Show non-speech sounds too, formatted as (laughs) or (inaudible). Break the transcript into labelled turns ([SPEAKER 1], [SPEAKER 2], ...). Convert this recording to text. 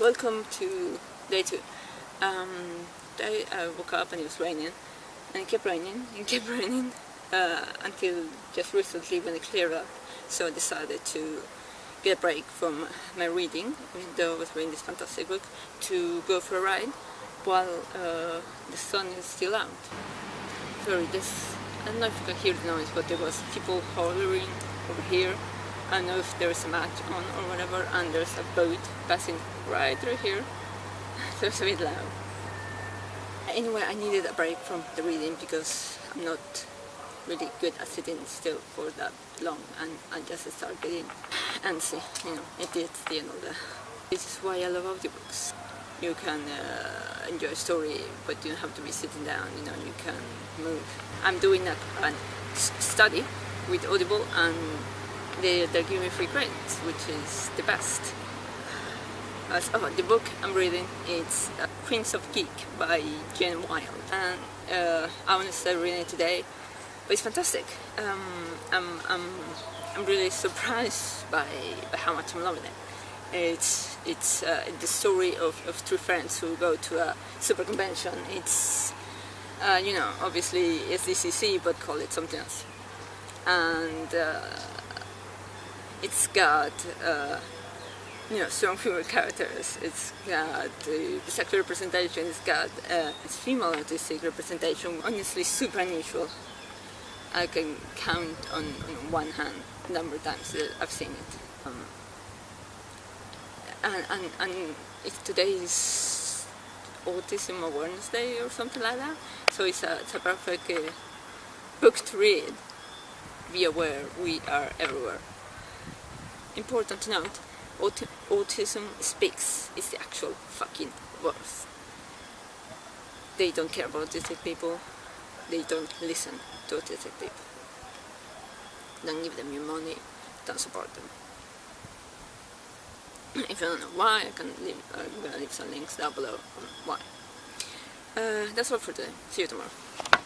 [SPEAKER 1] welcome to day two. Um, I uh, woke up and it was raining, and it kept raining, and kept (laughs) raining, uh, until just recently when it cleared up. So I decided to get a break from my reading, even though I was reading this fantastic book, to go for a ride while uh, the sun is still out. Sorry, this, I don't know if you can hear the noise, but there was people hollering over here. I don't know if there's a match on or whatever, and there's a boat passing right through here, (laughs) so it's a bit loud. Anyway, I needed a break from the reading because I'm not really good at sitting still for that long and I just started getting antsy, you know, it is the end of the... This is why I love audiobooks. You can uh, enjoy a story, but you don't have to be sitting down, you know, you can move. I'm doing a, a study with Audible and they, they're giving me free credits, which is the best. Oh, the book I'm reading is uh, Queens of Geek by Jen Wilde and uh, I want to start reading it today but it's fantastic. Um, I'm, I'm, I'm really surprised by, by how much I'm loving it. It's, it's uh, the story of, of two friends who go to a super convention. It's, uh, you know, obviously SDCC, but call it something else. And uh, it's got, uh, you know, strong female characters. It's got uh, sexual representation. It's got uh, it's female artistic representation. Honestly, super unusual. I can count on, on one hand the number of times that I've seen it. Um, and and, and today is Autism Awareness Day or something like that, so it's a, it's a perfect uh, book to read. Be aware, we are everywhere. Important to note, aut autism speaks is the actual fucking worst. They don't care about autistic people, they don't listen to autistic people. Don't give them your money, don't support them. (clears throat) if you don't know why, I can leave, I'm gonna leave some links down below on why. Uh, that's all for today. See you tomorrow.